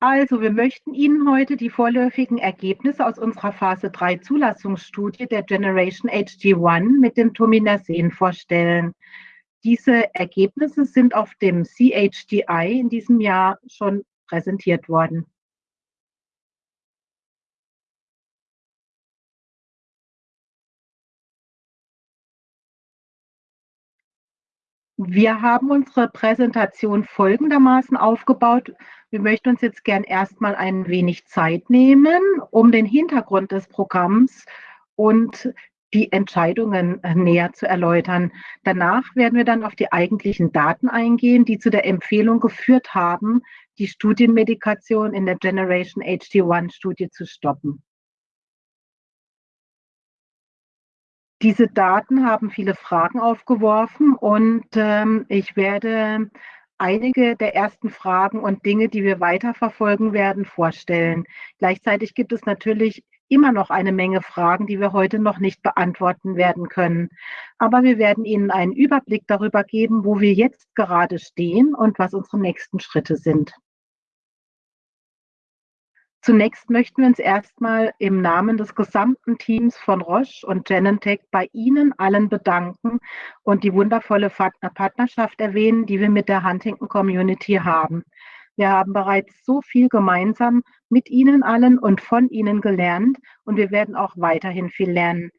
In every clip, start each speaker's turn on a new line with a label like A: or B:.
A: Also, wir möchten Ihnen heute die vorläufigen Ergebnisse aus unserer Phase 3 Zulassungsstudie der Generation HG1 mit dem Tominersen vorstellen. Diese Ergebnisse sind auf dem CHDI in diesem Jahr schon präsentiert worden. Wir haben unsere Präsentation folgendermaßen aufgebaut. Wir möchten uns jetzt gern erstmal ein wenig Zeit nehmen, um den Hintergrund des Programms und die Entscheidungen äh, näher zu erläutern. Danach werden wir dann auf die eigentlichen Daten eingehen, die zu der Empfehlung geführt haben, die Studienmedikation in der Generation HD1-Studie zu stoppen. Diese Daten haben viele Fragen aufgeworfen und ähm, ich werde einige der ersten Fragen und Dinge, die wir weiterverfolgen werden, vorstellen. Gleichzeitig gibt es natürlich immer noch eine Menge Fragen, die wir heute noch nicht beantworten werden können. Aber wir werden Ihnen einen Überblick darüber geben, wo wir jetzt gerade stehen und was unsere nächsten Schritte sind. Zunächst möchten wir uns erstmal im Namen des gesamten Teams von Roche und Genentech bei Ihnen allen bedanken und die wundervolle Partnerschaft erwähnen, die wir mit der Huntington Community haben. Wir haben bereits so viel gemeinsam mit Ihnen allen und von Ihnen gelernt und wir werden auch weiterhin viel lernen.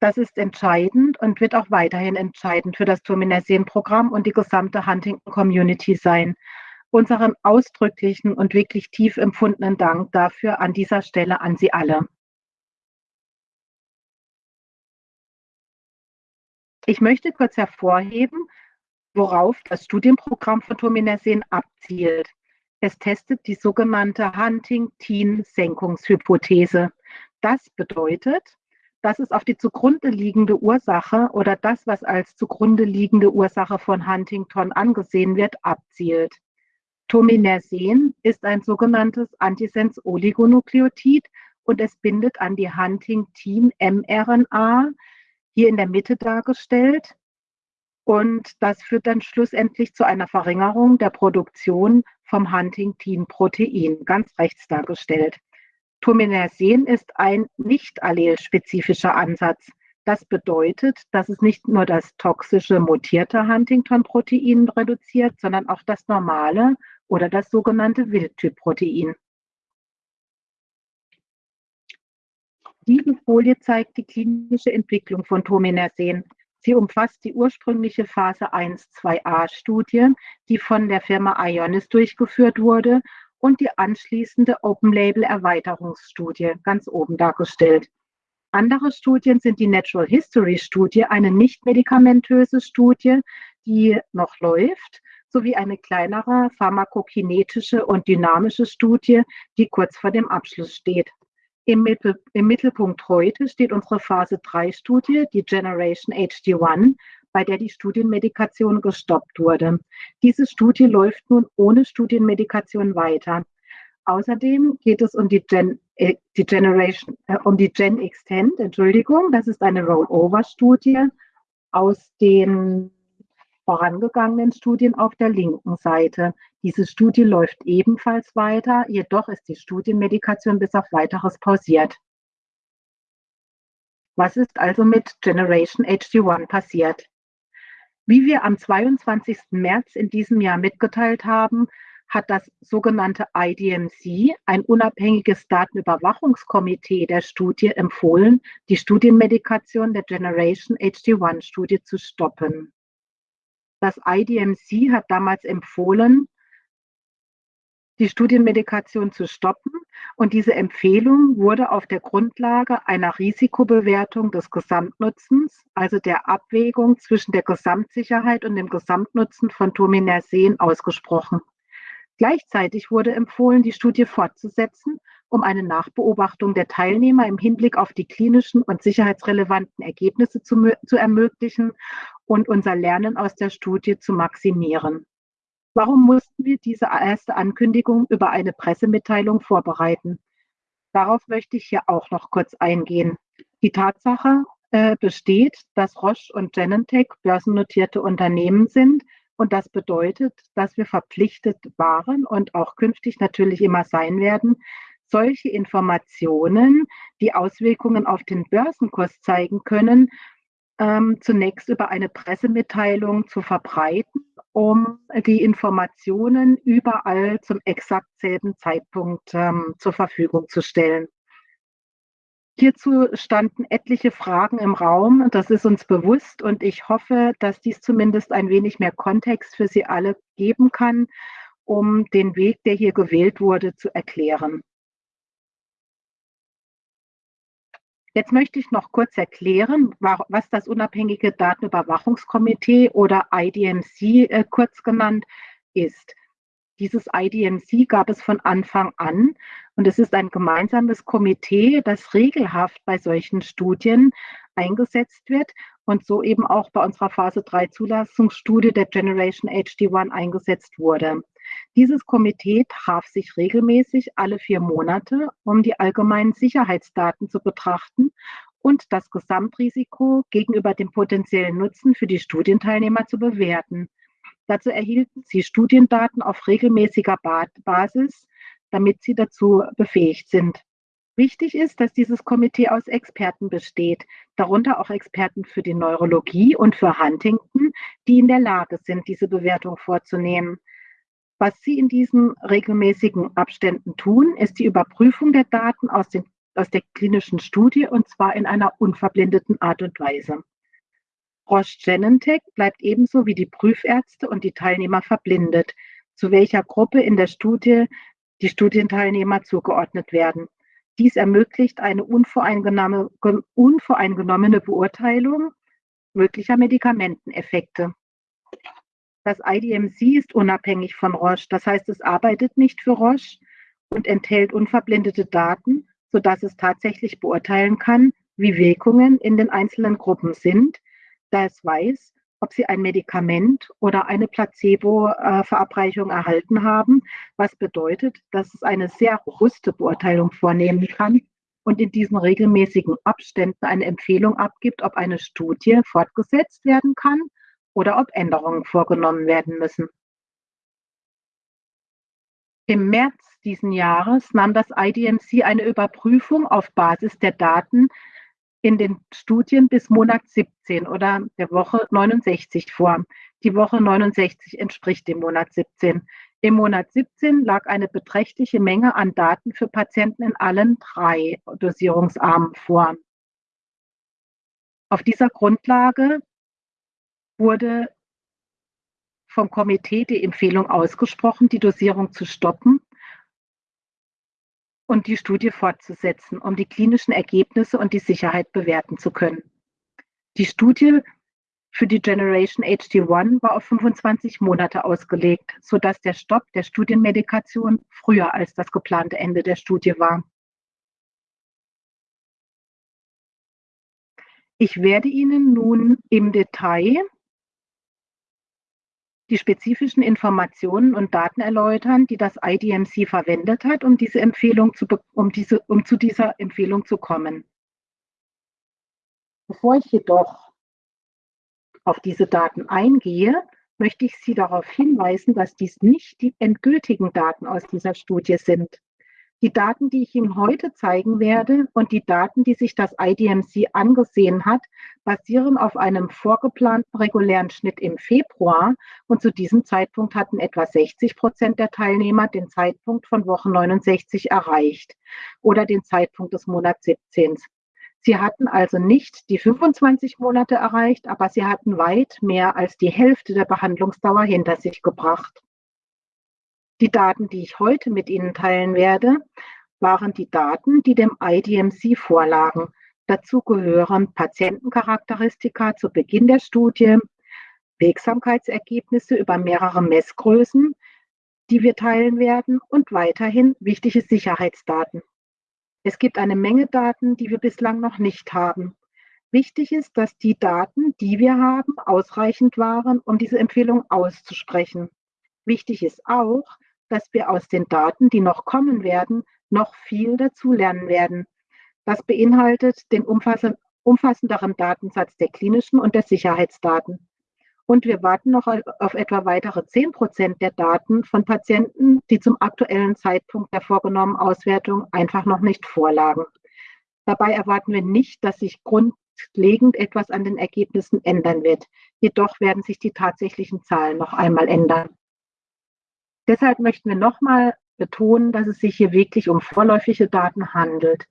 A: Das ist entscheidend und wird auch weiterhin entscheidend für das Turminersen-Programm und die gesamte Huntington Community sein unseren ausdrücklichen und wirklich tief empfundenen Dank dafür an dieser Stelle an Sie alle. Ich möchte kurz hervorheben, worauf das Studienprogramm von Tominersen abzielt. Es testet die sogenannte Huntington-Senkungshypothese. Das bedeutet, dass es auf die zugrunde liegende Ursache oder das, was als zugrunde liegende Ursache von Huntington angesehen wird, abzielt. Tominersen ist ein sogenanntes Antisens-Oligonukleotid und es bindet an die Huntingtin-mRNA, hier in der Mitte dargestellt. Und das führt dann schlussendlich zu einer Verringerung der Produktion vom Huntingtin-Protein, ganz rechts dargestellt. Tominersen ist ein nicht allelspezifischer Ansatz. Das bedeutet, dass es nicht nur das toxische mutierte Huntington-Protein reduziert, sondern auch das normale oder das sogenannte Wildtyp-Protein. Diese Folie zeigt die klinische Entwicklung von Tominersen. Sie umfasst die ursprüngliche Phase 1-2a-Studie, die von der Firma Ionis durchgeführt wurde, und die anschließende Open-Label-Erweiterungsstudie, ganz oben dargestellt. Andere Studien sind die Natural History Studie, eine nicht medikamentöse Studie, die noch läuft, sowie eine kleinere pharmakokinetische und dynamische Studie, die kurz vor dem Abschluss steht. Im, Mittel, Im, Mittelpunkt heute steht unsere Phase 3 Studie, die Generation HD1, bei der die Studienmedikation gestoppt wurde. Diese Studie läuft nun ohne Studienmedikation weiter. Außerdem geht es um die, Gen, äh, die Generation, äh, um die Gen Extend, Entschuldigung, das ist eine Rollover-Studie aus den vorangegangenen Studien auf der linken Seite. Diese Studie läuft ebenfalls weiter, jedoch ist die Studienmedikation bis auf weiteres pausiert. Was ist also mit Generation HD1 passiert? Wie wir am 22. März in diesem Jahr mitgeteilt haben, hat das sogenannte IDMC, ein unabhängiges Datenüberwachungskomitee der Studie, empfohlen, die Studienmedikation der Generation HD1-Studie zu stoppen. Das IDMC hat damals empfohlen, die Studienmedikation zu stoppen und diese Empfehlung wurde auf der Grundlage einer Risikobewertung des Gesamtnutzens, also der Abwägung zwischen der Gesamtsicherheit und dem Gesamtnutzen von Tominersen ausgesprochen. Gleichzeitig wurde empfohlen, die Studie fortzusetzen, um eine Nachbeobachtung der Teilnehmer im Hinblick auf die klinischen und sicherheitsrelevanten Ergebnisse zu, zu ermöglichen und unser Lernen aus der Studie zu maximieren. Warum mussten wir diese erste Ankündigung über eine Pressemitteilung vorbereiten? Darauf möchte ich hier auch noch kurz eingehen. Die Tatsache äh, besteht, dass Roche und Genentech börsennotierte Unternehmen sind, Und das bedeutet, dass wir verpflichtet waren und auch künftig natürlich immer sein werden, solche Informationen, die Auswirkungen auf den Börsenkurs zeigen können, ähm, zunächst über eine Pressemitteilung zu verbreiten, um die Informationen überall zum exakt selben Zeitpunkt ähm, zur Verfügung zu stellen. Hierzu standen etliche Fragen im Raum, das ist uns bewusst und ich hoffe, dass dies zumindest ein wenig mehr Kontext für Sie alle geben kann, um den Weg, der hier gewählt wurde, zu erklären. Jetzt möchte ich noch kurz erklären, was das unabhängige Datenüberwachungskomitee oder IDMC äh, kurz genannt ist. Dieses IDMC gab es von Anfang an und es ist ein gemeinsames Komitee, das regelhaft bei solchen Studien eingesetzt wird und so eben auch bei unserer Phase 3 Zulassungsstudie der Generation HD1 eingesetzt wurde. Dieses Komitee traf sich regelmäßig alle vier Monate, um die allgemeinen Sicherheitsdaten zu betrachten und das Gesamtrisiko gegenüber dem potenziellen Nutzen für die Studienteilnehmer zu bewerten. Dazu erhielten sie Studiendaten auf regelmäßiger Basis, damit sie dazu befähigt sind. Wichtig ist, dass dieses Komitee aus Experten besteht, darunter auch Experten für die Neurologie und für Huntington, die in der Lage sind, diese Bewertung vorzunehmen. Was Sie in diesen regelmäßigen Abständen tun, ist die Überprüfung der Daten aus, den, aus der klinischen Studie und zwar in einer unverblendeten Art und Weise. Roche Genentech bleibt ebenso wie die Prüfärzte und die Teilnehmer verblindet, zu welcher Gruppe in der Studie die Studienteilnehmer zugeordnet werden. Dies ermöglicht eine unvoreingenommene Beurteilung möglicher Medikamenteneffekte. Das IDMC ist unabhängig von Roche, das heißt, es arbeitet nicht für Roche und enthält unverblendete Daten, sodass es tatsächlich beurteilen kann, wie Wirkungen in den einzelnen Gruppen sind, da es weiß, ob sie ein Medikament oder eine Placebo-Verabreichung erhalten haben, was bedeutet, dass es eine sehr robuste Beurteilung vornehmen kann und in diesen regelmäßigen Abständen eine Empfehlung abgibt, ob eine Studie fortgesetzt werden kann oder ob Änderungen vorgenommen werden müssen. Im März diesen Jahres nahm das IDMC eine Überprüfung auf Basis der Daten in den Studien bis Monat 17 oder der Woche 69 vor. Die Woche 69 entspricht dem Monat 17. Im Monat 17 lag eine beträchtliche Menge an Daten für Patienten in allen drei Dosierungsarmen vor. Auf dieser Grundlage wurde vom Komitee die Empfehlung ausgesprochen, die Dosierung zu stoppen und die Studie fortzusetzen, um die klinischen Ergebnisse und die Sicherheit bewerten zu können. Die Studie für die Generation HD1 war auf 25 Monate ausgelegt, sodass der Stopp der Studienmedikation früher als das geplante Ende der Studie war. Ich werde Ihnen nun im Detail die spezifischen Informationen und Daten erläutern, die das IDMC verwendet hat, um, diese Empfehlung zu, um, diese, um zu dieser Empfehlung zu kommen. Bevor ich jedoch auf diese Daten eingehe, möchte ich Sie darauf hinweisen, dass dies nicht die endgültigen Daten aus dieser Studie sind. Die Daten, die ich Ihnen heute zeigen werde und die Daten, die sich das IDMC angesehen hat, basieren auf einem vorgeplanten regulären Schnitt im Februar und zu diesem Zeitpunkt hatten etwa 60 Prozent der Teilnehmer den Zeitpunkt von Woche 69 erreicht oder den Zeitpunkt des Monats 17. Sie hatten also nicht die 25 Monate erreicht, aber sie hatten weit mehr als die Hälfte der Behandlungsdauer hinter sich gebracht. Die Daten, die ich heute mit Ihnen teilen werde, waren die Daten, die dem IDMC vorlagen. Dazu gehören Patientencharakteristika zu Beginn der Studie, Wirksamkeitsergebnisse über mehrere Messgrößen, die wir teilen werden und weiterhin wichtige Sicherheitsdaten. Es gibt eine Menge Daten, die wir bislang noch nicht haben. Wichtig ist, dass die Daten, die wir haben, ausreichend waren, um diese Empfehlung auszusprechen. Wichtig ist auch, dass wir aus den Daten, die noch kommen werden, noch viel dazulernen werden. Das beinhaltet den umfassenderen Datensatz der klinischen und der Sicherheitsdaten. Und wir warten noch auf etwa weitere 10 Prozent der Daten von Patienten, die zum aktuellen Zeitpunkt der vorgenommenen Auswertung einfach noch nicht vorlagen. Dabei erwarten wir nicht, dass sich grundlegend etwas an den Ergebnissen ändern wird. Jedoch werden sich die tatsächlichen Zahlen noch einmal ändern. Deshalb möchten wir nochmal betonen, dass es sich hier wirklich um vorläufige Daten handelt.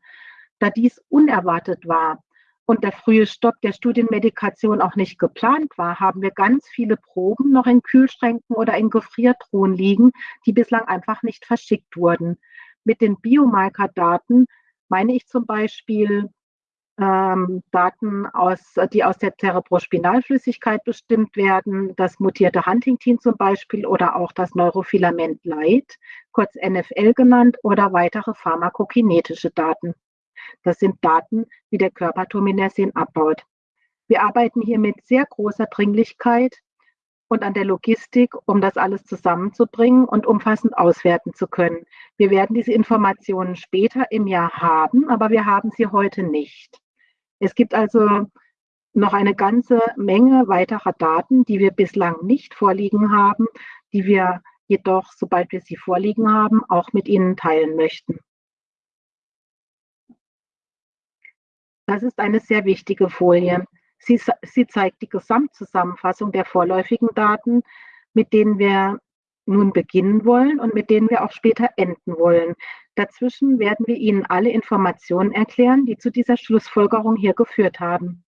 A: Da dies unerwartet war, und der frühe Stopp der Studienmedikation auch nicht geplant war, haben wir ganz viele Proben noch in Kühlschränken oder in Gefriertruhen liegen, die bislang einfach nicht verschickt wurden. Mit den Biomarker-Daten meine ich zum Beispiel ähm, Daten, aus, die aus der Cerebrospinalflüssigkeit bestimmt werden, das mutierte Huntington zum Beispiel oder auch das Neurofilament Light, kurz NFL genannt, oder weitere pharmakokinetische Daten. Das sind Daten, wie der Körper Tominersin abbaut. Wir arbeiten hier mit sehr großer Dringlichkeit und an der Logistik, um das alles zusammenzubringen und umfassend auswerten zu können. Wir werden diese Informationen später im Jahr haben, aber wir haben sie heute nicht. Es gibt also noch eine ganze Menge weiterer Daten, die wir bislang nicht vorliegen haben, die wir jedoch, sobald wir sie vorliegen haben, auch mit Ihnen teilen möchten. Das ist eine sehr wichtige Folie. Sie, sie zeigt die Gesamtzusammenfassung der vorläufigen Daten, mit denen wir nun beginnen wollen und mit denen wir auch später enden wollen. Dazwischen werden wir Ihnen alle Informationen erklären, die zu dieser Schlussfolgerung hier geführt haben.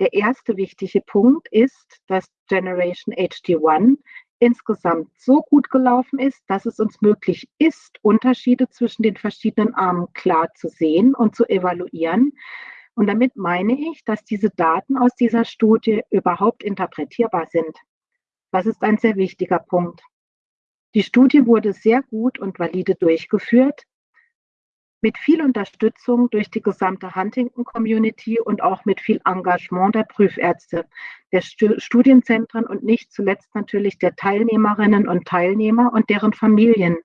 A: Der erste wichtige Punkt ist, dass Generation HD1 insgesamt so gut gelaufen ist, dass es uns möglich ist, Unterschiede zwischen den verschiedenen Armen klar zu sehen und zu evaluieren. Und damit meine ich, dass diese Daten aus dieser Studie überhaupt interpretierbar sind. Das ist ein sehr wichtiger Punkt. Die Studie wurde sehr gut und valide durchgeführt, mit viel Unterstützung durch die gesamte Huntington-Community und auch mit viel Engagement der Prüfärzte, der Studienzentren und nicht zuletzt natürlich der Teilnehmerinnen und Teilnehmer und deren Familien.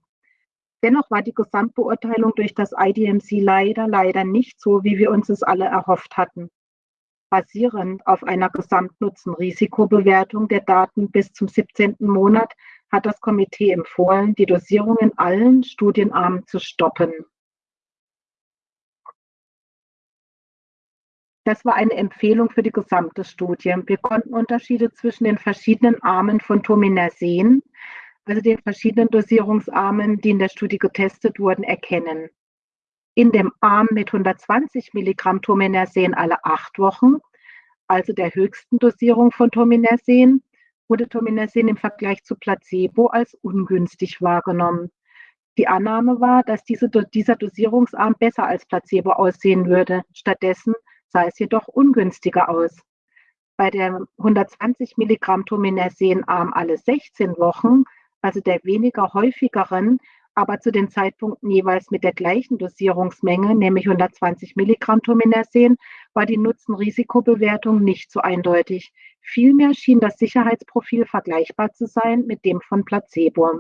A: Dennoch war die Gesamtbeurteilung durch das IDMC leider, leider nicht so, wie wir uns es alle erhofft hatten. Basierend auf einer Gesamtnutzen-Risikobewertung der Daten bis zum 17. Monat hat das Komitee empfohlen, die Dosierung in allen Studienarmen zu stoppen. Das war eine Empfehlung für die gesamte Studie. Wir konnten Unterschiede zwischen den verschiedenen Armen von Tominer sehen, also den verschiedenen Dosierungsarmen, die in der Studie getestet wurden, erkennen. In dem Arm mit 120 Milligramm Tominersen alle acht Wochen, also der höchsten Dosierung von Tominersen, wurde Tominersen im Vergleich zu Placebo als ungünstig wahrgenommen. Die Annahme war, dass diese, dieser Dosierungsarm besser als Placebo aussehen würde. Stattdessen sah es jedoch ungünstiger aus. Bei der 120 Milligramm Tominersen-Arm alle 16 Wochen also der weniger häufigeren, aber zu den Zeitpunkten jeweils mit der gleichen Dosierungsmenge, nämlich 120 Milligramm Tominersen, war die Nutzen-Risikobewertung nicht so eindeutig. Vielmehr schien das Sicherheitsprofil vergleichbar zu sein mit dem von Placebo.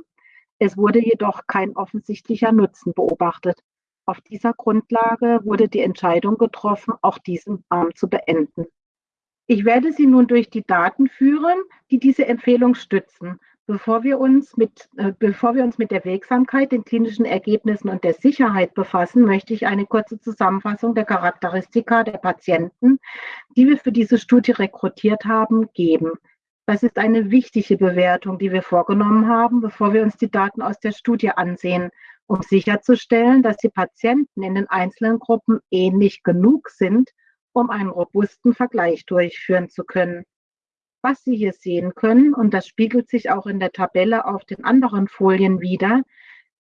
A: Es wurde jedoch kein offensichtlicher Nutzen beobachtet. Auf dieser Grundlage wurde die Entscheidung getroffen, auch diesen Arm zu beenden. Ich werde Sie nun durch die Daten führen, die diese Empfehlung stützen. Bevor wir, uns mit, äh, bevor wir uns mit der Wirksamkeit, den klinischen Ergebnissen und der Sicherheit befassen, möchte ich eine kurze Zusammenfassung der Charakteristika der Patienten, die wir für diese Studie rekrutiert haben, geben. Das ist eine wichtige Bewertung, die wir vorgenommen haben, bevor wir uns die Daten aus der Studie ansehen, um sicherzustellen, dass die Patienten in den einzelnen Gruppen ähnlich genug sind, um einen robusten Vergleich durchführen zu können. Was Sie hier sehen können, und das spiegelt sich auch in der Tabelle auf den anderen Folien wieder,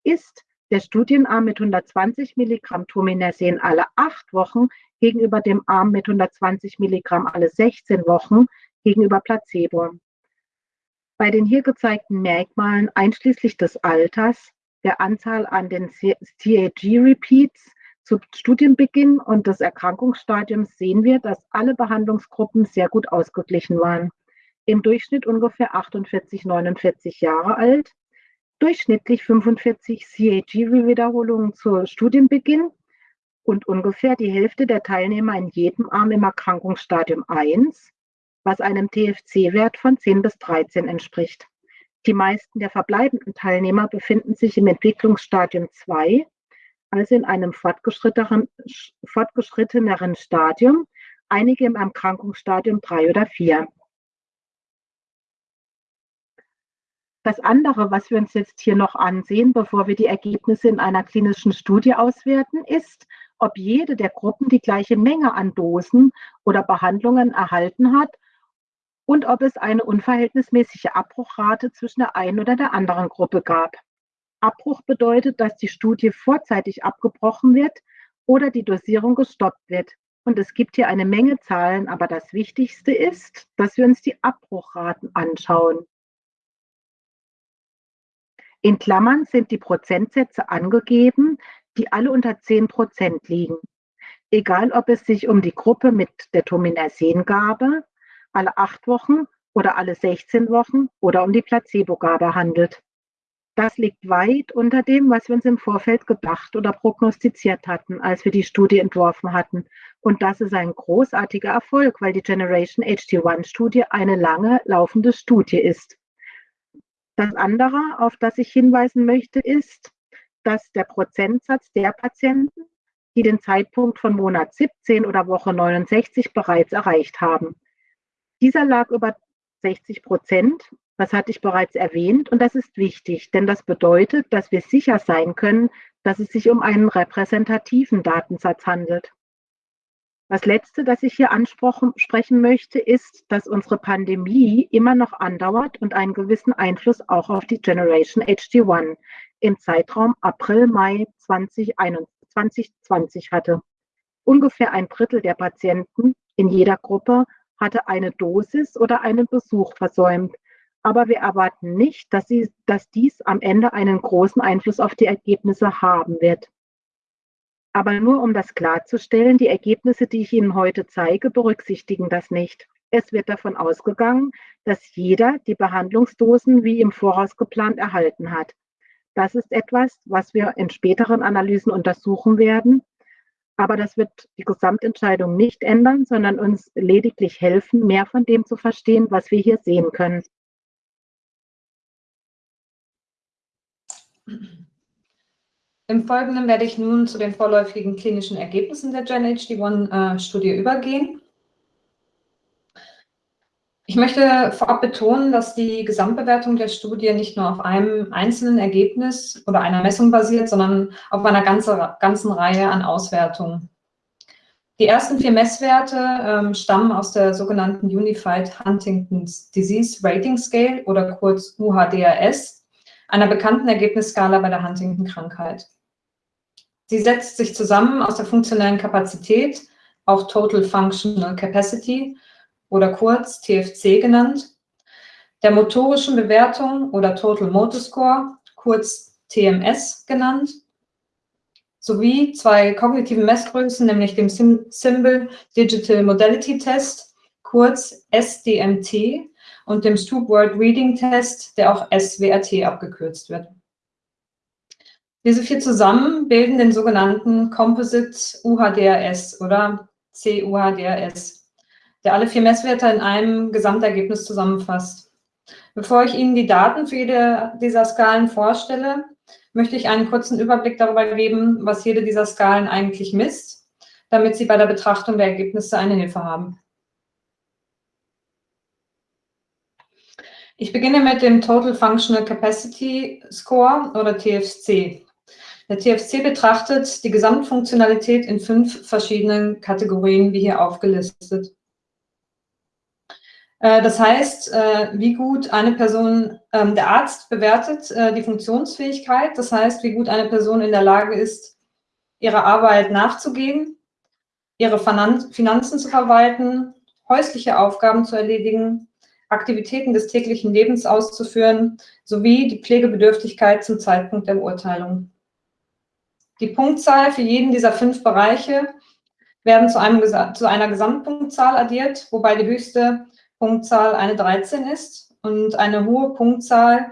A: ist der Studienarm mit 120 Milligramm Tominersen alle acht Wochen gegenüber dem Arm mit 120 Milligramm alle 16 Wochen gegenüber Placebo. Bei den hier gezeigten Merkmalen einschließlich des Alters, der Anzahl an den CAG-Repeats zu Studienbeginn und des Erkrankungsstadiums sehen wir, dass alle Behandlungsgruppen sehr gut ausgeglichen waren im Durchschnitt ungefähr 48, 49 Jahre alt, durchschnittlich 45 CAG-Wiederholungen zu Studienbeginn und ungefähr die Hälfte der Teilnehmer in jedem Arm im Erkrankungsstadium 1, was einem TFC-Wert von 10 bis 13 entspricht. Die meisten der verbleibenden Teilnehmer befinden sich im Entwicklungsstadium 2, also in einem fortgeschritteneren, fortgeschritteneren Stadium, einige im Erkrankungsstadium 3 oder 4. Das andere, was wir uns jetzt hier noch ansehen, bevor wir die Ergebnisse in einer klinischen Studie auswerten, ist, ob jede der Gruppen die gleiche Menge an Dosen oder Behandlungen erhalten hat und ob es eine unverhältnismäßige Abbruchrate zwischen der einen oder der anderen Gruppe gab. Abbruch bedeutet, dass die Studie vorzeitig abgebrochen wird oder die Dosierung gestoppt wird. Und es gibt hier eine Menge Zahlen, aber das Wichtigste ist, dass wir uns die Abbruchraten anschauen. In Klammern sind die Prozentsätze angegeben, die alle unter 10 Prozent liegen. Egal, ob es sich um die Gruppe mit der Tominersengabe alle acht Wochen oder alle 16 Wochen oder um die Placebo-Gabe handelt. Das liegt weit unter dem, was wir uns im Vorfeld gedacht oder prognostiziert hatten, als wir die Studie entworfen hatten. Und das ist ein großartiger Erfolg, weil die Generation HD1-Studie eine lange laufende Studie ist. Das andere, auf das ich hinweisen möchte, ist, dass der Prozentsatz der Patienten, die den Zeitpunkt von Monat 17 oder Woche 69 bereits erreicht haben. Dieser lag über 60 Prozent, das hatte ich bereits erwähnt, und das ist wichtig, denn das bedeutet, dass wir sicher sein können, dass es sich um einen repräsentativen Datensatz handelt. Das Letzte, das ich hier ansprechen möchte, ist, dass unsere Pandemie immer noch andauert und einen gewissen Einfluss auch auf die Generation HD1 im Zeitraum April, Mai 2020 hatte. Ungefähr ein Drittel der Patienten in jeder Gruppe hatte eine Dosis oder einen Besuch versäumt. Aber wir erwarten nicht, dass, sie, dass dies am Ende einen großen Einfluss auf die Ergebnisse haben wird. Aber nur um das klarzustellen, die Ergebnisse, die ich Ihnen heute zeige, berücksichtigen das nicht. Es wird davon ausgegangen, dass jeder die Behandlungsdosen wie im Voraus geplant erhalten hat. Das ist etwas, was wir in späteren Analysen untersuchen werden. Aber das wird die Gesamtentscheidung nicht ändern, sondern uns lediglich helfen, mehr von dem zu verstehen, was wir hier sehen können.
B: Im Folgenden werde ich nun zu den vorläufigen klinischen Ergebnissen der GenHD1-Studie äh, übergehen. Ich möchte vorab betonen, dass die Gesamtbewertung der Studie nicht nur auf einem einzelnen Ergebnis oder einer Messung basiert, sondern auf einer ganze, ganzen Reihe an Auswertungen. Die ersten vier Messwerte ähm, stammen aus der sogenannten Unified Huntington's Disease Rating Scale oder kurz UHDRS, einer bekannten Ergebnisskala bei der Huntington-Krankheit. Sie setzt sich zusammen aus der funktionellen Kapazität, auch Total Functional Capacity, oder kurz TFC genannt, der motorischen Bewertung oder Total Motor Score, kurz TMS genannt, sowie zwei kognitiven Messgrößen, nämlich dem Symbol Digital Modality Test, kurz SDMT, und dem Stoop Word Reading Test, der auch SWRT abgekürzt wird. Diese vier zusammen bilden den sogenannten Composite UHDRS oder CUHDRS der alle vier Messwerte in einem Gesamtergebnis zusammenfasst. Bevor ich Ihnen die Daten für jede dieser Skalen vorstelle, möchte ich einen kurzen Überblick darüber geben, was jede dieser Skalen eigentlich misst, damit Sie bei der Betrachtung der Ergebnisse eine Hilfe haben. Ich beginne mit dem Total Functional Capacity Score oder TFC. Der TFC betrachtet die Gesamtfunktionalität in fünf verschiedenen Kategorien, wie hier aufgelistet. Äh, das heißt, äh, wie gut eine Person, ähm, der Arzt bewertet äh, die Funktionsfähigkeit, das heißt, wie gut eine Person in der Lage ist, ihrer Arbeit nachzugehen, ihre Finanzen zu verwalten, häusliche Aufgaben zu erledigen, Aktivitäten des täglichen Lebens auszuführen, sowie die Pflegebedürftigkeit zum Zeitpunkt der Beurteilung. Die Punktzahl für jeden dieser fünf Bereiche werden zu, einem, zu einer Gesamtpunktzahl addiert, wobei die höchste Punktzahl eine 13 ist und eine hohe Punktzahl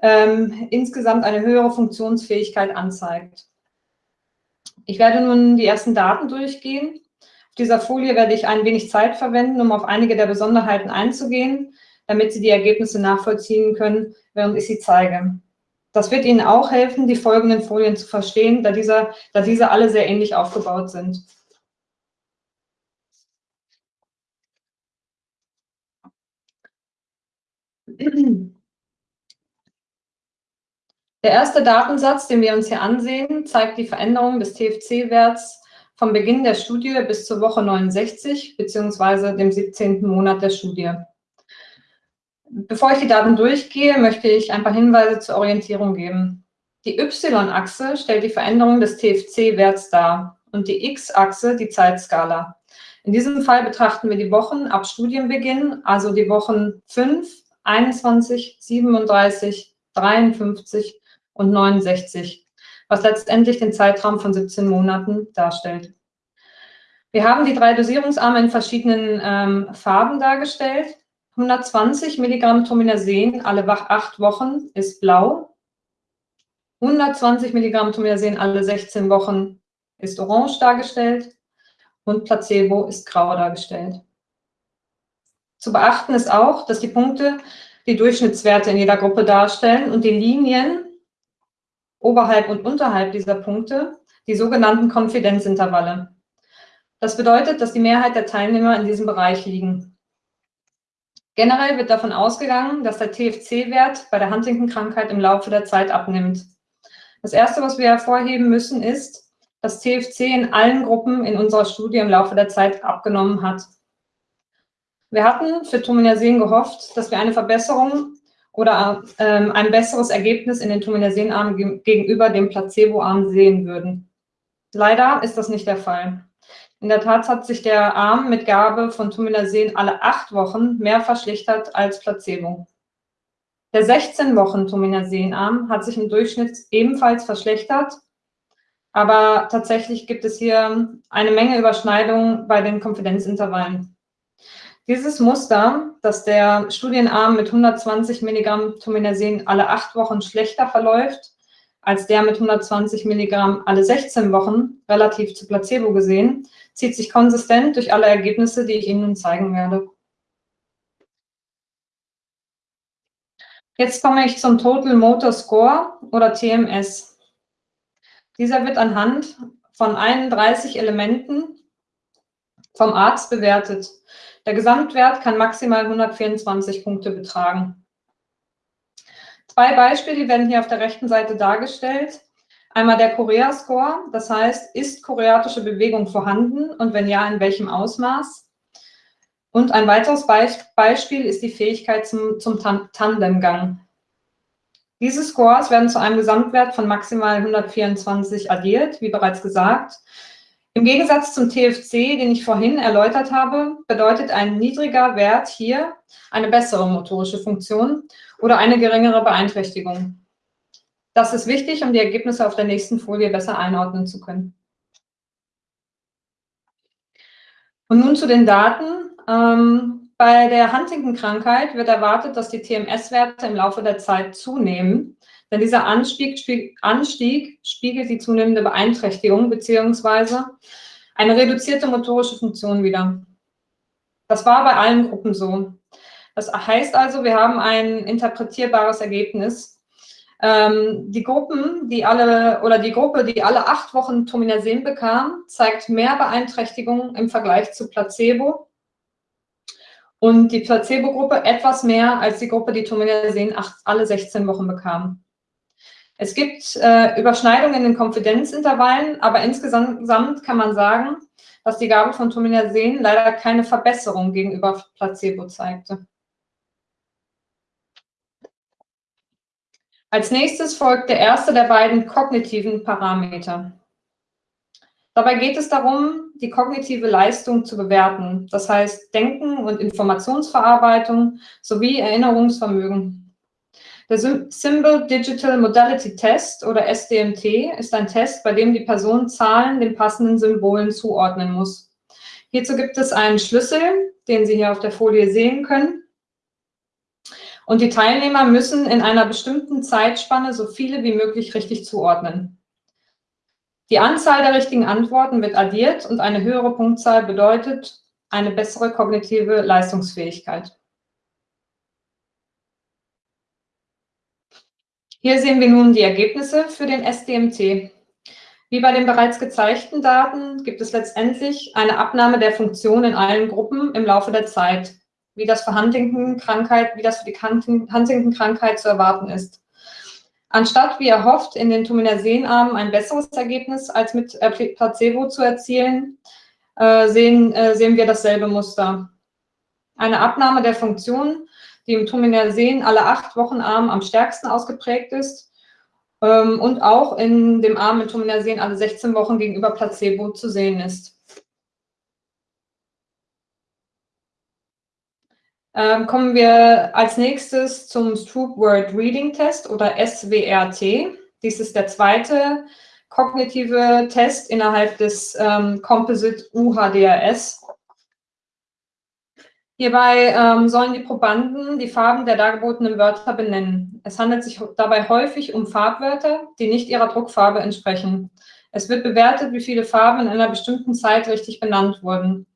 B: ähm, insgesamt eine höhere Funktionsfähigkeit anzeigt. Ich werde nun die ersten Daten durchgehen. Auf dieser Folie werde ich ein wenig Zeit verwenden, um auf einige der Besonderheiten einzugehen, damit Sie die Ergebnisse nachvollziehen können, während ich sie zeige. Das wird Ihnen auch helfen, die folgenden Folien zu verstehen, da, dieser, da diese alle sehr ähnlich aufgebaut sind. Der erste Datensatz, den wir uns hier ansehen, zeigt die Veränderung des TFC-Werts vom Beginn der Studie bis zur Woche 69 bzw. dem 17. Monat der Studie. Bevor ich die Daten durchgehe, möchte ich ein paar Hinweise zur Orientierung geben. Die Y-Achse stellt die Veränderung des TFC-Werts dar und die X-Achse die Zeitskala. In diesem Fall betrachten wir die Wochen ab Studienbeginn, also die Wochen 5, 21, 37, 53 und 69 was letztendlich den Zeitraum von 17 Monaten darstellt. Wir haben die drei Dosierungsarme in verschiedenen ähm, Farben dargestellt. 120 Milligramm Tominasen alle acht Wochen ist blau. 120 Milligramm Tominasen alle 16 Wochen ist orange dargestellt und Placebo ist grau dargestellt. Zu beachten ist auch, dass die Punkte die Durchschnittswerte in jeder Gruppe darstellen und die Linien oberhalb und unterhalb dieser Punkte die sogenannten Konfidenzintervalle. Das bedeutet, dass die Mehrheit der Teilnehmer in diesem Bereich liegen. Generell wird davon ausgegangen, dass der TFC-Wert bei der Huntington-Krankheit im Laufe der Zeit abnimmt. Das Erste, was wir hervorheben müssen, ist, dass TFC in allen Gruppen in unserer Studie im Laufe der Zeit abgenommen hat. Wir hatten für Tominasen gehofft, dass wir eine Verbesserung oder ähm, ein besseres Ergebnis in den Tominasenarmen gegenüber dem Placeboarm sehen würden. Leider ist das nicht der Fall. In der Tat hat sich der Arm mit Gabe von Tominasen alle acht Wochen mehr verschlechtert als Placebo. Der 16 Wochen Tominasenarm hat sich im Durchschnitt ebenfalls verschlechtert, aber tatsächlich gibt es hier eine Menge Überschneidungen bei den Konfidenzintervallen. Dieses Muster, dass der Studienarm mit 120 Milligramm Tominasen alle acht Wochen schlechter verläuft, als der mit 120 Milligramm alle 16 Wochen, relativ zu Placebo gesehen, zieht sich konsistent durch alle Ergebnisse, die ich Ihnen nun zeigen werde. Jetzt komme ich zum Total Motor Score oder TMS. Dieser wird anhand von 31 Elementen vom Arzt bewertet. Der Gesamtwert kann maximal 124 Punkte betragen. Zwei Beispiele werden hier auf der rechten Seite dargestellt. Einmal der Korea-Score, das heißt, ist koreatische Bewegung vorhanden und wenn ja, in welchem Ausmaß? Und ein weiteres Beispiel ist die Fähigkeit zum, zum Tandemgang. Diese Scores werden zu einem Gesamtwert von maximal 124 addiert, wie bereits gesagt. Im Gegensatz zum TFC, den ich vorhin erläutert habe, bedeutet ein niedriger Wert hier eine bessere motorische Funktion oder eine geringere Beeinträchtigung. Das ist wichtig, um die Ergebnisse auf der nächsten Folie besser einordnen zu können. Und nun zu den Daten. Ähm, bei der Huntington-Krankheit wird erwartet, dass die TMS-Werte im Laufe der Zeit zunehmen. Denn dieser Anstieg, spieg, Anstieg spiegelt die zunehmende Beeinträchtigung bzw. eine reduzierte motorische Funktion wider. Das war bei allen Gruppen so. Das heißt also, wir haben ein interpretierbares Ergebnis. Ähm, die Gruppen, die alle oder die Gruppe, die alle acht Wochen Tominasen bekam, zeigt mehr Beeinträchtigung im Vergleich zu Placebo. Und die Placebo-Gruppe etwas mehr als die Gruppe, die Tominasen alle 16 Wochen bekam. Es gibt äh, Überschneidungen in den Konfidenzintervallen, aber insgesamt kann man sagen, dass die Gabe von Tominasen leider keine Verbesserung gegenüber Placebo zeigte. Als nächstes folgt der erste der beiden kognitiven Parameter. Dabei geht es darum, die kognitive Leistung zu bewerten, das heißt Denken und Informationsverarbeitung sowie Erinnerungsvermögen der Symbol Digital Modality Test oder SDMT ist ein Test, bei dem die Person Zahlen den passenden Symbolen zuordnen muss. Hierzu gibt es einen Schlüssel, den Sie hier auf der Folie sehen können. Und die Teilnehmer müssen in einer bestimmten Zeitspanne so viele wie möglich richtig zuordnen. Die Anzahl der richtigen Antworten wird addiert und eine höhere Punktzahl bedeutet eine bessere kognitive Leistungsfähigkeit. Hier sehen wir nun die Ergebnisse für den SDMT. Wie bei den bereits gezeigten Daten gibt es letztendlich eine Abnahme der Funktion in allen Gruppen im Laufe der Zeit, wie das für Huntington-Krankheit, wie das für die Huntington-Krankheit zu erwarten ist. Anstatt, wie erhofft, in den Tominersenarmen ein besseres Ergebnis als mit äh, Placebo zu erzielen, äh, sehen, äh, sehen wir dasselbe Muster. Eine Abnahme der Funktion, die im Tominersen alle acht Wochenarmen am stärksten ausgeprägt ist ähm, und auch in dem Arm mit Tominersen alle 16 Wochen gegenüber Placebo zu sehen ist. Ähm, kommen wir als nächstes zum Stroop Word Reading Test oder SWRT. Dies ist der zweite kognitive Test innerhalb des ähm, Composite UHDRS. Hierbei ähm, sollen die Probanden die Farben der dargebotenen Wörter benennen. Es handelt sich dabei häufig um Farbwörter, die nicht ihrer Druckfarbe entsprechen. Es wird bewertet, wie viele Farben in einer bestimmten Zeit richtig benannt wurden.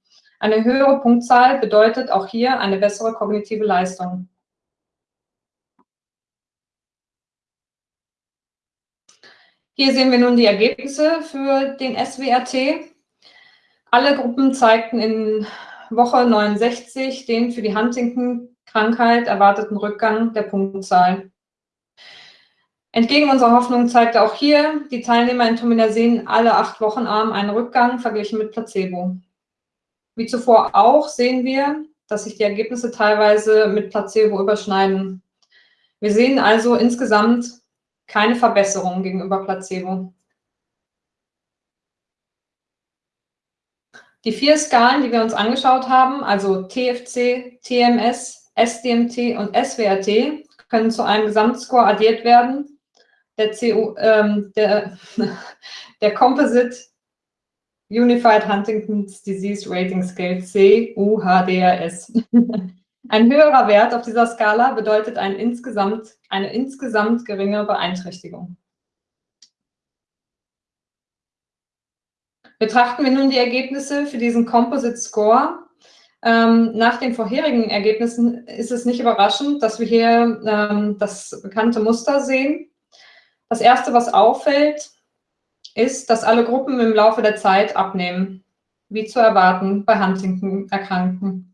B: Eine höhere Punktzahl bedeutet auch hier eine bessere kognitive Leistung. Hier sehen wir nun die Ergebnisse für den SWRT. Alle Gruppen zeigten in Woche 69 den für die Huntington-Krankheit erwarteten Rückgang der Punktzahl. Entgegen unserer Hoffnung zeigte auch hier die Teilnehmer in Tominersen alle acht Wochen arm einen Rückgang verglichen mit Placebo. Wie zuvor auch sehen wir, dass sich die Ergebnisse teilweise mit Placebo überschneiden. Wir sehen also insgesamt keine Verbesserung gegenüber Placebo. Die vier Skalen, die wir uns angeschaut haben, also TFC, TMS, SDMT und SWRT, können zu einem Gesamtscore addiert werden. Der, CO, ähm, der, der Composite Unified Huntington's Disease Rating Scale, CUHDRS. Ein höherer Wert auf dieser Skala bedeutet ein insgesamt, eine insgesamt geringe Beeinträchtigung. Betrachten wir nun die Ergebnisse für diesen Composite Score. Ähm, nach den vorherigen Ergebnissen ist es nicht überraschend, dass wir hier ähm, das bekannte Muster sehen. Das erste, was auffällt, ist, dass alle Gruppen im Laufe der Zeit abnehmen, wie zu erwarten bei Huntington-Erkrankten.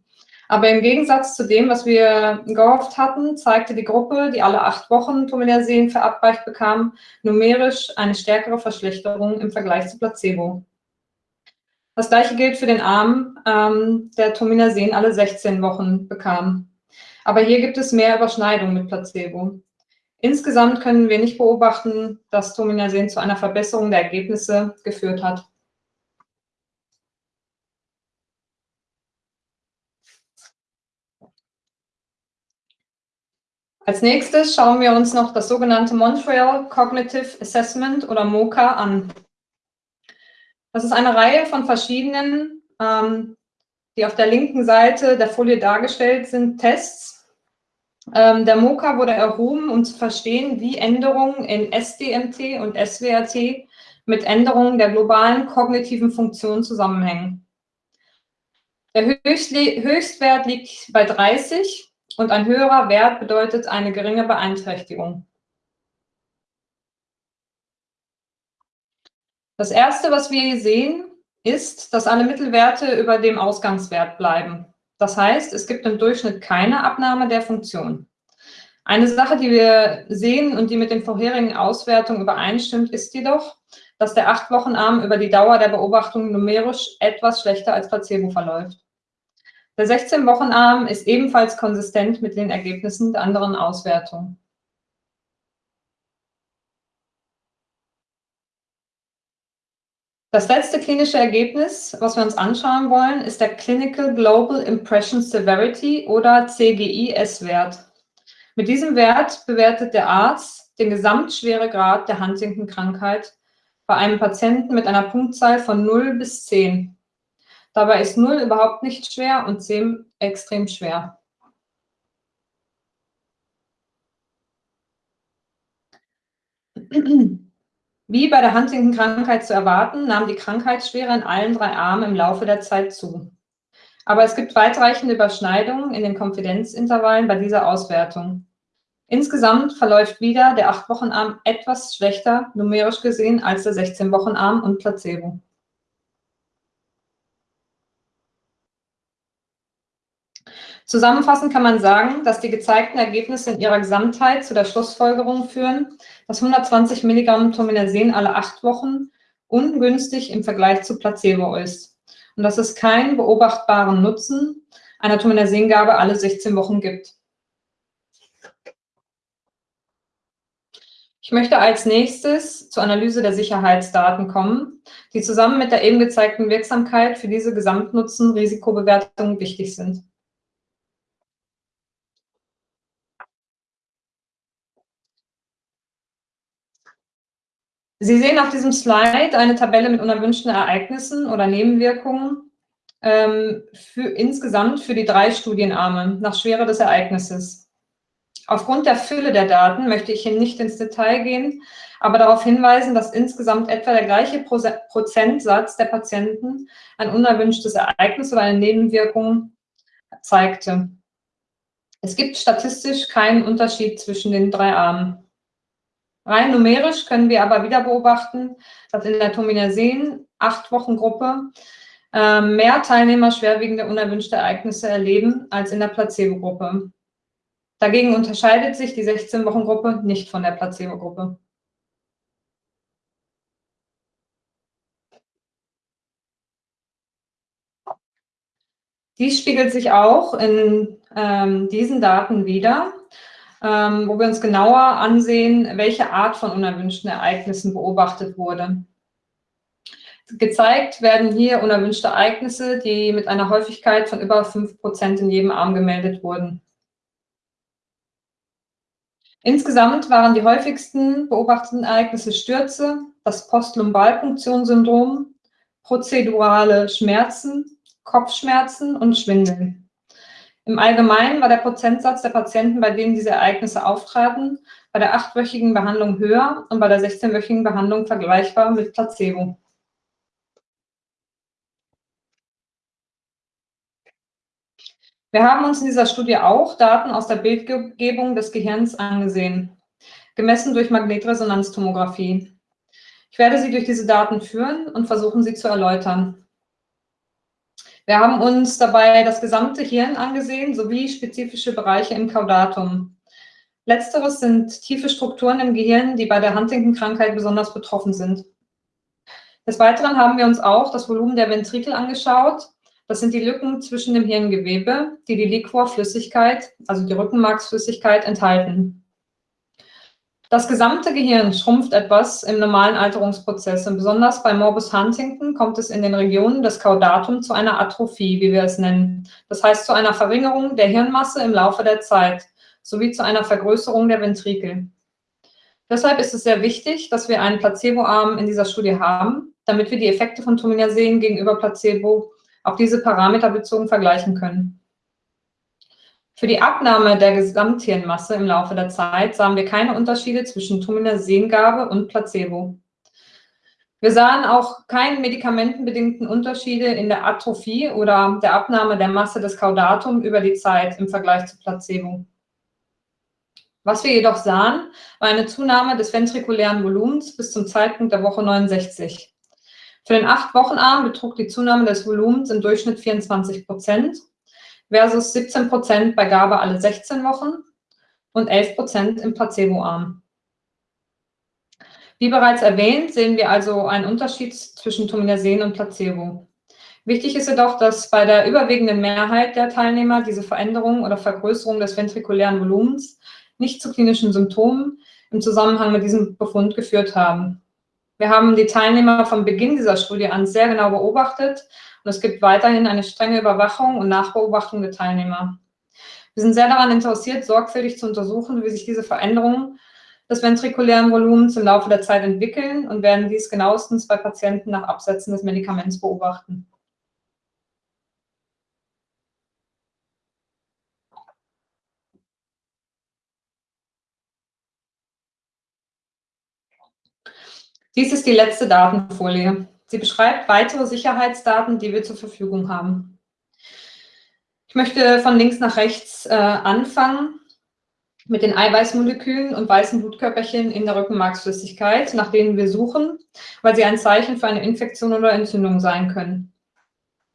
B: Aber im Gegensatz zu dem, was wir gehofft hatten, zeigte die Gruppe, die alle acht Wochen Tominersen verabreicht bekam, numerisch eine stärkere Verschlechterung im Vergleich zu Placebo. Das gleiche gilt für den Arm, ähm, der Tominersen alle 16 Wochen bekam. Aber hier gibt es mehr Überschneidung mit Placebo. Insgesamt können wir nicht beobachten, dass Tominersen zu einer Verbesserung der Ergebnisse geführt hat. Als nächstes schauen wir uns noch das sogenannte Montreal Cognitive Assessment oder MOCA an. Das ist eine Reihe von verschiedenen, ähm, die auf der linken Seite der Folie dargestellt sind, Tests. Ähm, der MOCA wurde erhoben, um zu verstehen, wie Änderungen in SDMT und SWRT mit Änderungen der globalen kognitiven Funktion zusammenhängen. Der Höchstwert liegt bei 30 und ein höherer Wert bedeutet eine geringe Beeinträchtigung. Das Erste, was wir hier sehen, ist, dass alle Mittelwerte über dem Ausgangswert bleiben. Das heißt, es gibt im Durchschnitt keine Abnahme der Funktion. Eine Sache, die wir sehen und die mit den vorherigen Auswertungen übereinstimmt, ist jedoch, dass der 8-Wochen-Arm über die Dauer der Beobachtung numerisch etwas schlechter als Placebo verläuft. Der 16-Wochen-Arm ist ebenfalls konsistent mit den Ergebnissen der anderen Auswertungen. Das letzte klinische Ergebnis, was wir uns anschauen wollen, ist der Clinical Global Impression Severity oder CGI-S-Wert. Mit diesem Wert bewertet der Arzt den Gesamtschweregrad der Huntington-Krankheit bei einem Patienten mit einer Punktzahl von 0 bis 10. Dabei ist 0 überhaupt nicht schwer und 10 extrem schwer. Wie bei der Huntington-Krankheit zu erwarten, nahm die Krankheitsschwere in allen drei Armen im Laufe der Zeit zu. Aber es gibt weitreichende Überschneidungen in den Konfidenzintervallen bei dieser Auswertung. Insgesamt verläuft wieder der 8-Wochen-Arm etwas schlechter, numerisch gesehen, als der 16-Wochen-Arm und Placebo. Zusammenfassend kann man sagen, dass die gezeigten Ergebnisse in ihrer Gesamtheit zu der Schlussfolgerung führen, dass 120 Milligramm Tominersen alle acht Wochen ungünstig im Vergleich zu Placebo ist und dass es keinen beobachtbaren Nutzen einer Tominersengabe alle 16 Wochen gibt. Ich möchte als nächstes zur Analyse der Sicherheitsdaten kommen, die zusammen mit der eben gezeigten Wirksamkeit für diese Gesamtnutzen-Risikobewertung wichtig sind. Sie sehen auf diesem Slide eine Tabelle mit unerwünschten Ereignissen oder Nebenwirkungen ähm, für, insgesamt für die drei Studienarme nach Schwere des Ereignisses. Aufgrund der Fülle der Daten möchte ich hier nicht ins Detail gehen, aber darauf hinweisen, dass insgesamt etwa der gleiche Prozentsatz der Patienten ein unerwünschtes Ereignis oder eine Nebenwirkung zeigte. Es gibt statistisch keinen Unterschied zwischen den drei Armen. Rein numerisch können wir aber wieder beobachten, dass in der Tominersen acht Wochen Gruppe äh, mehr Teilnehmer schwerwiegende unerwünschte Ereignisse erleben als in der Placebo-Gruppe. Dagegen unterscheidet sich die 16-Wochen-Gruppe nicht von der Placebo-Gruppe. Dies spiegelt sich auch in ähm, diesen Daten wieder ähm, wo wir uns genauer ansehen, welche Art von unerwünschten Ereignissen beobachtet wurde. Gezeigt werden hier unerwünschte Ereignisse, die mit einer Häufigkeit von über 5% in jedem Arm gemeldet wurden. Insgesamt waren die häufigsten beobachteten Ereignisse Stürze, das Postlumbalpunktionssyndrom, prozedurale Schmerzen, Kopfschmerzen und Schwindeln. Im Allgemeinen war der Prozentsatz der Patienten, bei denen diese Ereignisse auftraten, bei der achtwöchigen Behandlung höher und bei der 16-wöchigen Behandlung vergleichbar mit Placebo. Wir haben uns in dieser Studie auch Daten aus der Bildgebung des Gehirns angesehen, gemessen durch Magnetresonanztomographie. Ich werde Sie durch diese Daten führen und versuchen, sie zu erläutern. Wir haben uns dabei das gesamte Hirn angesehen, sowie spezifische Bereiche im Caudatum. Letzteres sind tiefe Strukturen im Gehirn, die bei der Huntington-Krankheit besonders betroffen sind. Des Weiteren haben wir uns auch das Volumen der Ventrikel angeschaut. Das sind die Lücken zwischen dem Hirngewebe, die die Liquorflüssigkeit, also die Rückenmarksflüssigkeit, enthalten. Das gesamte Gehirn schrumpft etwas im normalen Alterungsprozess und besonders bei Morbus Huntington kommt es in den Regionen des Caudatum zu einer Atrophie, wie wir es nennen. Das heißt zu einer Verringerung der Hirnmasse im Laufe der Zeit sowie zu einer Vergrößerung der Ventrikel. Deshalb ist es sehr wichtig, dass wir einen Placeboarm in dieser Studie haben, damit wir die Effekte von Tominersen gegenüber Placebo auf diese Parameter bezogen vergleichen können. Für die Abnahme der Gesamthirnmasse im Laufe der Zeit sahen wir keine Unterschiede zwischen Tominersengabe und Placebo. Wir sahen auch keine medikamentenbedingten Unterschiede in der Atrophie oder der Abnahme der Masse des Caudatum über die Zeit im Vergleich zu Placebo. Was wir jedoch sahen, war eine Zunahme des ventrikulären Volumens bis zum Zeitpunkt der Woche 69. Für den 8-Wochen-Arm betrug die Zunahme des Volumens im Durchschnitt 24 Prozent versus 17 Prozent bei Gabe alle 16 Wochen und 11 Prozent im Placeboarm. Wie bereits erwähnt, sehen wir also einen Unterschied zwischen Tominersen und Placebo. Wichtig ist jedoch, dass bei der überwiegenden Mehrheit der Teilnehmer diese Veränderung oder Vergrößerung des ventrikulären Volumens nicht zu klinischen Symptomen im Zusammenhang mit diesem Befund geführt haben. Wir haben die Teilnehmer vom Beginn dieser Studie an sehr genau beobachtet und es gibt weiterhin eine strenge Überwachung und Nachbeobachtung der Teilnehmer. Wir sind sehr daran interessiert, sorgfältig zu untersuchen, wie sich diese Veränderungen des ventrikulären Volumens im Laufe der Zeit entwickeln und werden dies genauestens bei Patienten nach Absetzen des Medikaments beobachten. Dies ist die letzte Datenfolie. Sie beschreibt weitere Sicherheitsdaten, die wir zur Verfügung haben. Ich möchte von links nach rechts äh, anfangen mit den Eiweißmolekülen und weißen Blutkörperchen in der Rückenmarksflüssigkeit, nach denen wir suchen, weil sie ein Zeichen für eine Infektion oder Entzündung sein können.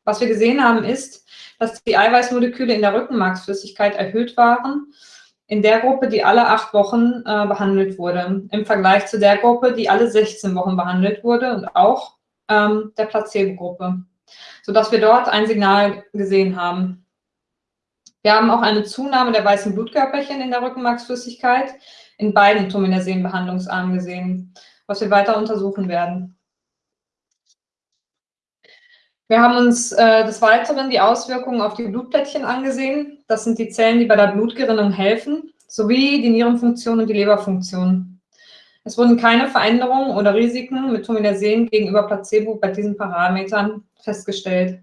B: Was wir gesehen haben, ist, dass die Eiweißmoleküle in der Rückenmarksflüssigkeit erhöht waren, in der Gruppe, die alle acht Wochen äh, behandelt wurde, im Vergleich zu der Gruppe, die alle 16 Wochen behandelt wurde und auch ähm, der Placebo-Gruppe, sodass wir dort ein Signal gesehen haben. Wir haben auch eine Zunahme der weißen Blutkörperchen in der Rückenmarksflüssigkeit in beiden Tominersen-Behandlungsarmen gesehen, was wir weiter untersuchen werden. Wir haben uns äh, des Weiteren die Auswirkungen auf die Blutplättchen angesehen. Das sind die Zellen, die bei der Blutgerinnung helfen, sowie die Nierenfunktion und die Leberfunktion. Es wurden keine Veränderungen oder Risiken mit Tominersen gegenüber Placebo bei diesen Parametern festgestellt.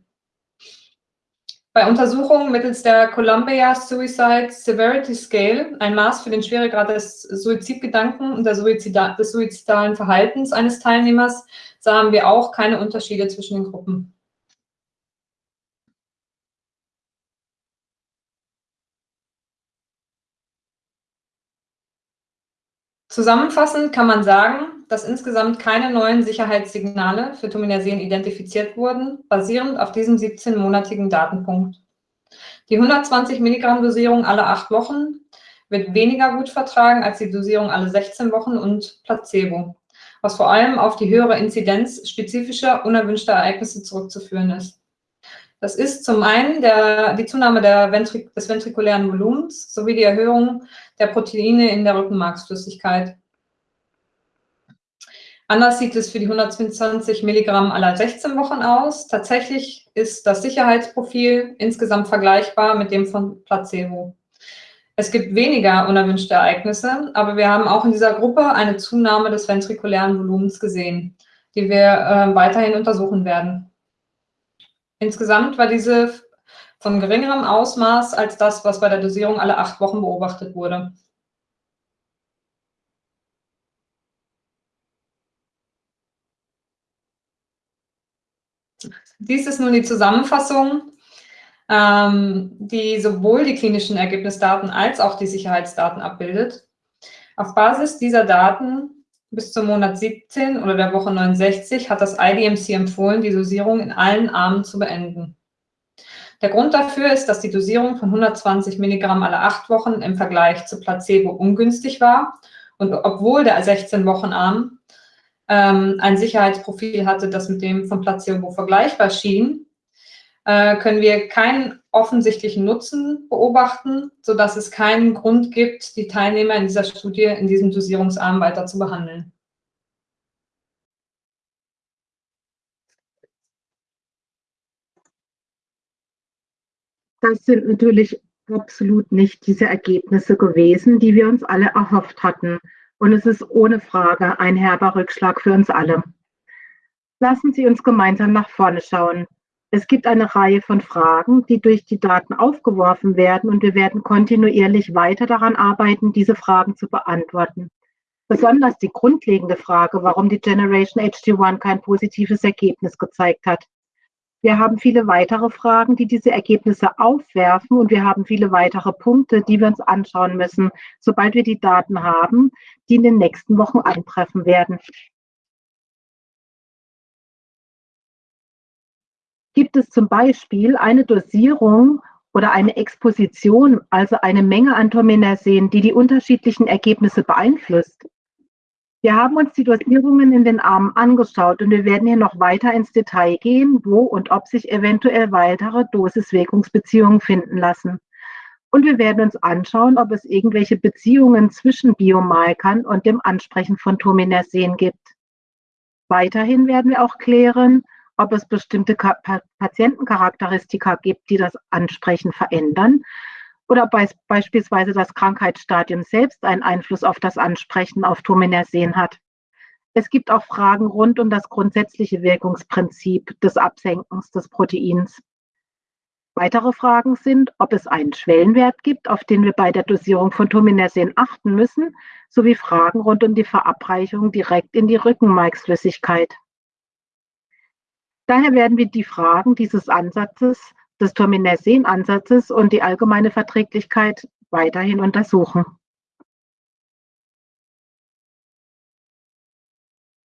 B: Bei Untersuchungen mittels der Columbia Suicide Severity Scale, ein Maß für den Schweregrad des Suizidgedanken und des suizidalen Verhaltens eines Teilnehmers, sahen wir auch keine Unterschiede zwischen den Gruppen. Zusammenfassend kann man sagen, dass insgesamt keine neuen Sicherheitssignale für Tominersen identifiziert wurden, basierend auf diesem 17-monatigen Datenpunkt. Die 120 Milligramm Dosierung alle acht Wochen wird weniger gut vertragen als die Dosierung alle 16 Wochen und Placebo, was vor allem auf die höhere Inzidenz spezifischer unerwünschter Ereignisse zurückzuführen ist. Das ist zum einen der, die Zunahme Ventrik des ventrikulären Volumens sowie die Erhöhung der Proteine in der Rückenmarksflüssigkeit. Anders sieht es für die 120 Milligramm aller 16 Wochen aus. Tatsächlich ist das Sicherheitsprofil insgesamt vergleichbar mit dem von Placebo. Es gibt weniger unerwünschte Ereignisse, aber wir haben auch in dieser Gruppe eine Zunahme des ventrikulären Volumens gesehen, die wir äh, weiterhin untersuchen werden. Insgesamt war diese von geringerem Ausmaß als das, was bei der Dosierung alle acht Wochen beobachtet wurde. Dies ist nun die Zusammenfassung, ähm, die sowohl die klinischen Ergebnisdaten als auch die Sicherheitsdaten abbildet. Auf Basis dieser Daten bis zum Monat 17 oder der Woche 69 hat das IDMC empfohlen, die Dosierung in allen Armen zu beenden. Der Grund dafür ist, dass die Dosierung von 120 Milligramm alle acht Wochen im Vergleich zu Placebo ungünstig war und obwohl der 16-Wochen-Arm ähm, ein Sicherheitsprofil hatte, das mit dem von Placebo vergleichbar schien, äh, können wir keinen offensichtlichen Nutzen beobachten, sodass es keinen Grund gibt, die Teilnehmer in dieser Studie in diesem Dosierungsarm weiter zu behandeln.
A: Das sind natürlich absolut nicht diese Ergebnisse gewesen, die wir uns alle erhofft hatten. Und es ist ohne Frage ein herber Rückschlag für uns alle. Lassen Sie uns gemeinsam nach vorne schauen. Es gibt eine Reihe von Fragen, die durch die Daten aufgeworfen werden und wir werden kontinuierlich weiter daran arbeiten, diese Fragen zu beantworten. Besonders die grundlegende Frage, warum die Generation HD1 kein positives Ergebnis gezeigt hat. Wir haben viele weitere Fragen, die diese Ergebnisse aufwerfen und wir haben viele weitere Punkte, die wir uns anschauen müssen, sobald wir die Daten haben, die in den nächsten Wochen eintreffen werden. Gibt es zum Beispiel eine Dosierung oder eine Exposition, also eine Menge an Tominersen, die die unterschiedlichen Ergebnisse beeinflusst. Wir haben uns die Dosierungen in den Armen angeschaut und wir werden hier noch weiter ins Detail gehen, wo und ob sich eventuell weitere Dosis-Wirkungsbeziehungen finden lassen. Und wir werden uns anschauen, ob es irgendwelche Beziehungen zwischen Biomarkern und dem Ansprechen von Tominersen gibt. Weiterhin werden wir auch klären, ob es bestimmte Patientencharakteristika gibt, die das Ansprechen verändern oder be beispielsweise das Krankheitsstadium selbst einen Einfluss auf das Ansprechen auf Tominersen hat. Es gibt auch Fragen rund um das grundsätzliche Wirkungsprinzip des Absenkens des Proteins. Weitere Fragen sind, ob es einen Schwellenwert gibt, auf den wir bei der Dosierung von Tominersen achten müssen, sowie Fragen rund um die Verabreichung direkt in die Rückenmarksflüssigkeit. Daher werden wir die Fragen dieses Ansatzes, des Tominersen-Ansatzes und die allgemeine Verträglichkeit weiterhin untersuchen.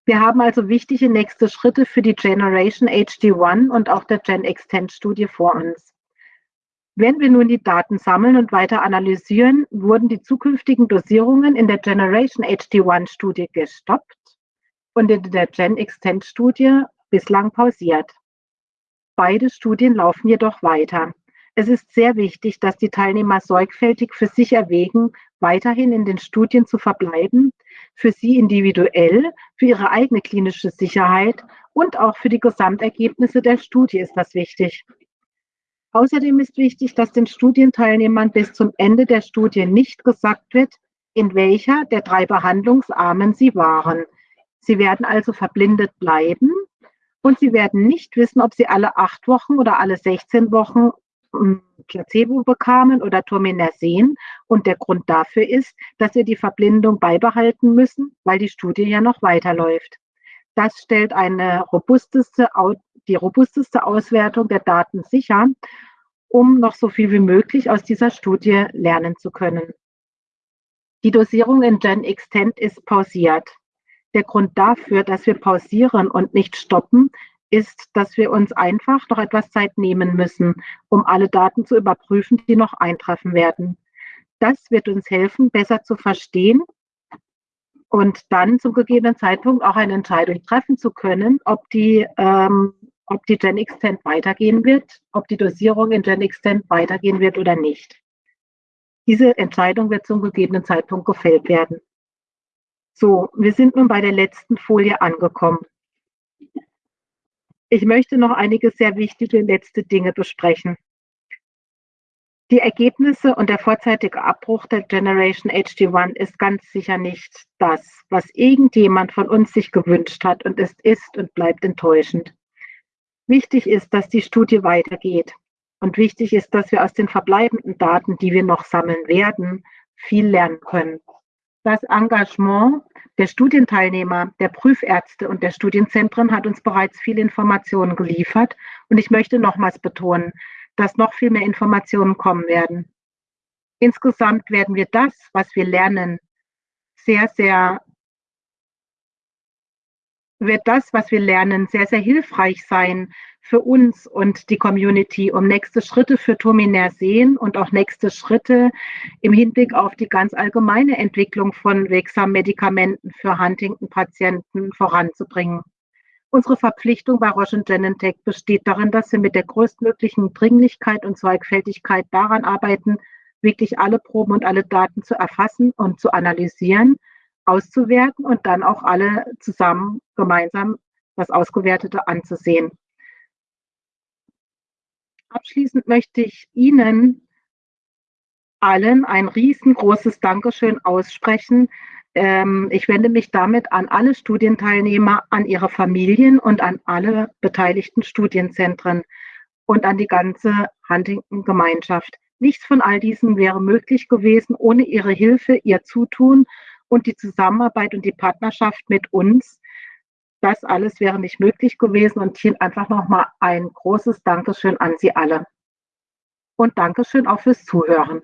A: Wir haben also wichtige nächste Schritte für die Generation HD1 und auch der Gen Extend Studie vor uns. Wenn wir nun die Daten sammeln und weiter analysieren, wurden die zukünftigen Dosierungen in der Generation HD1 Studie gestoppt und in der Gen Extend Studie bislang pausiert. Beide Studien laufen jedoch weiter. Es ist sehr wichtig, dass die Teilnehmer sorgfältig für sich erwägen, weiterhin in den Studien zu verbleiben, für sie individuell, für ihre eigene klinische Sicherheit und auch für die Gesamtergebnisse der Studie ist das wichtig. Außerdem ist wichtig, dass den Studienteilnehmern bis zum Ende der Studie nicht gesagt wird, in welcher der drei Behandlungsarmen sie waren. Sie werden also verblindet bleiben und sie werden nicht wissen, ob sie alle acht Wochen oder alle 16 Wochen Placebo bekamen oder Tominersen. Und der Grund dafür ist, dass wir die Verblindung beibehalten müssen, weil die Studie ja noch weiterläuft. Das stellt eine robusteste, die robusteste Auswertung der Daten sicher, um noch so viel wie möglich aus dieser Studie lernen zu können. Die Dosierung in Gen Extend ist pausiert. Der Grund dafür, dass wir pausieren und nicht stoppen, ist, dass wir uns einfach noch etwas Zeit nehmen müssen, um alle Daten zu überprüfen, die noch eintreffen werden. Das wird uns helfen, besser zu verstehen und dann zum gegebenen Zeitpunkt auch eine Entscheidung treffen zu können, ob die, ähm, ob die Gen Extend weitergehen wird, ob die Dosierung in Gen Extend weitergehen wird oder nicht. Diese Entscheidung wird zum gegebenen Zeitpunkt gefällt werden. So, wir sind nun bei der letzten Folie angekommen. Ich möchte noch einige sehr wichtige letzte Dinge besprechen. Die Ergebnisse und der vorzeitige Abbruch der Generation HD1 ist ganz sicher nicht das, was irgendjemand von uns sich gewünscht hat und es ist und bleibt enttäuschend. Wichtig ist, dass die Studie weitergeht und wichtig ist, dass wir aus den verbleibenden Daten, die wir noch sammeln werden, viel lernen können. Das Engagement der Studienteilnehmer, der Prüfärzte und der Studienzentren hat uns bereits viele Informationen geliefert. Und ich möchte nochmals betonen, dass noch viel mehr Informationen kommen werden. Insgesamt werden wir das, was wir lernen, sehr, sehr wird das, was wir lernen, sehr, sehr hilfreich sein für uns und die Community, um nächste Schritte für Tominer sehen und auch nächste Schritte im Hinblick auf die ganz allgemeine Entwicklung von wirksamen Medikamenten für Huntington-Patienten voranzubringen. Unsere Verpflichtung bei Roche Genentech besteht darin, dass wir mit der größtmöglichen Dringlichkeit und Sorgfältigkeit daran arbeiten, wirklich alle Proben und alle Daten zu erfassen und zu analysieren auszuwerten und dann auch alle zusammen gemeinsam das Ausgewertete anzusehen. Abschließend möchte ich Ihnen allen ein riesengroßes Dankeschön aussprechen. Ähm, ich wende mich damit an alle Studienteilnehmer, an ihre Familien und an alle beteiligten Studienzentren und an die ganze Huntington-Gemeinschaft. Nichts von all diesem wäre möglich gewesen ohne Ihre Hilfe, Ihr Zutun und die Zusammenarbeit und die Partnerschaft mit uns. Das alles wäre nicht möglich gewesen und hier einfach nochmal ein großes Dankeschön an Sie alle. Und Dankeschön auch fürs Zuhören.